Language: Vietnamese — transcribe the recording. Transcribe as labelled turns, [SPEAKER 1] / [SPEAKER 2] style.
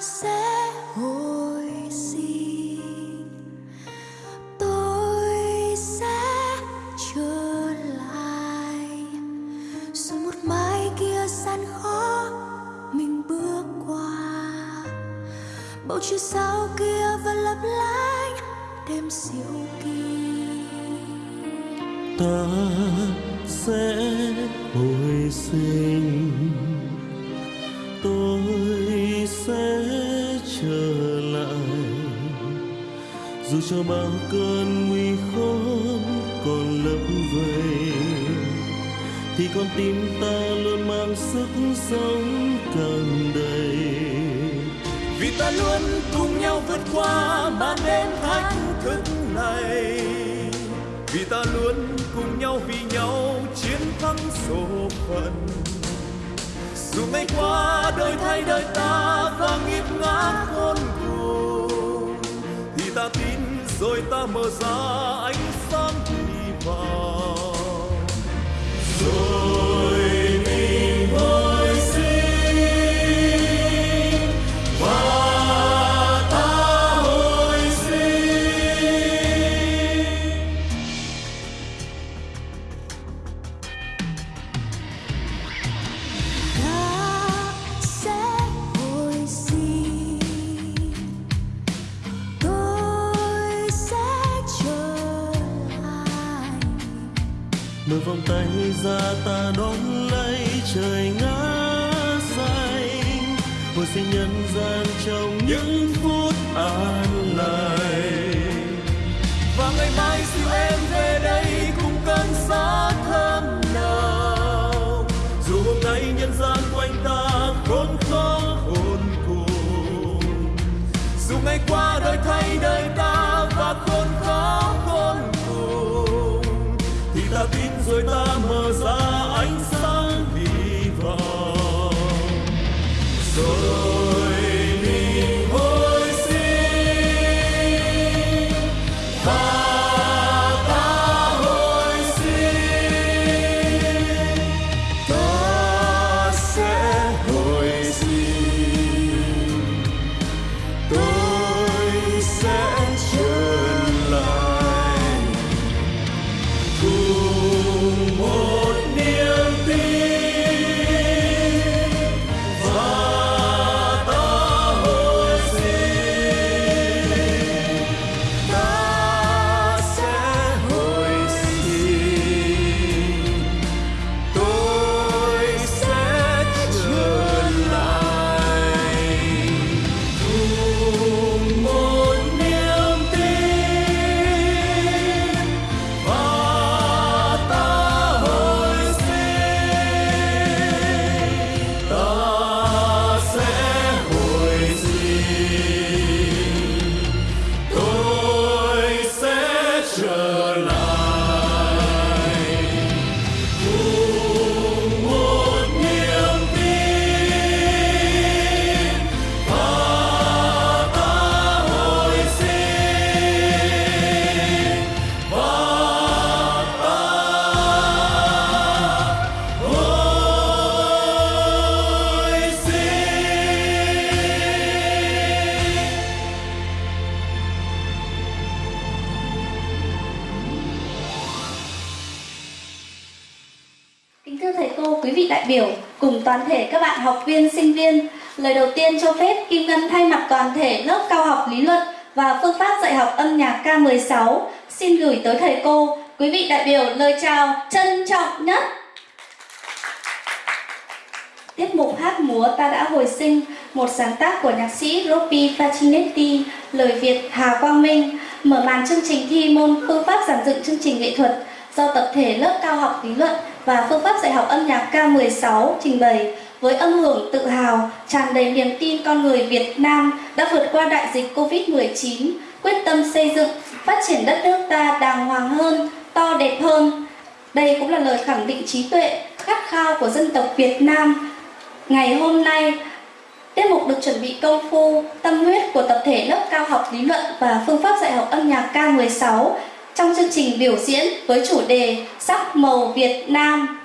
[SPEAKER 1] sẽ hồi sinh. Tôi sẽ trở lại. Rồi một mai kia gian khó, mình bước qua. Bầu trời sao kia vẫn lấp lánh, đêm siêu kỳ.
[SPEAKER 2] Ta sẽ hồi sinh. Dù cho bao cơn nguy khốn còn lấp vầy thì con tim ta luôn mang sức sống càng đầy.
[SPEAKER 3] Vì ta luôn cùng nhau vượt
[SPEAKER 2] qua màn
[SPEAKER 3] đêm
[SPEAKER 2] thách thức này.
[SPEAKER 3] Vì ta luôn
[SPEAKER 2] cùng
[SPEAKER 3] nhau
[SPEAKER 2] vì nhau chiến
[SPEAKER 3] thắng
[SPEAKER 2] số
[SPEAKER 3] phận.
[SPEAKER 2] Dù ngày qua đời thay đời ta và nghiệp mơ ta ra. Vòng tay ra ta đón lấy trời ngã xanh. Hồi sinh nhân gian trong những phút an lành. Và ngày mai dìu em về.
[SPEAKER 4] Kính thưa thầy cô, quý vị đại biểu, cùng toàn thể các bạn học viên, sinh viên, lời đầu tiên cho phép Kim Ngân thay mặt toàn thể lớp cao học lý luận và phương pháp dạy học âm nhạc K16 xin gửi tới thầy cô, quý vị đại biểu lời chào trân trọng nhất. Tiết mục hát múa Ta đã hồi sinh, một sáng tác của nhạc sĩ Ropi Facinetti, lời Việt Hà Quang Minh, mở màn chương trình thi môn phương pháp giảng dựng chương trình nghệ thuật do tập thể lớp cao học lý luận và phương pháp dạy học âm nhạc K16 trình bày với âm hưởng tự hào, tràn đầy niềm tin con người Việt Nam đã vượt qua đại dịch Covid-19, quyết tâm xây dựng, phát triển đất nước ta đàng hoàng hơn, to đẹp hơn. Đây cũng là lời khẳng định trí tuệ, khát khao của dân tộc Việt Nam. Ngày hôm nay, Tiết mục được chuẩn bị công phu, tâm huyết của tập thể lớp cao học lý luận và phương pháp dạy học âm nhạc K16 trong chương trình biểu diễn với chủ đề Sắc màu Việt Nam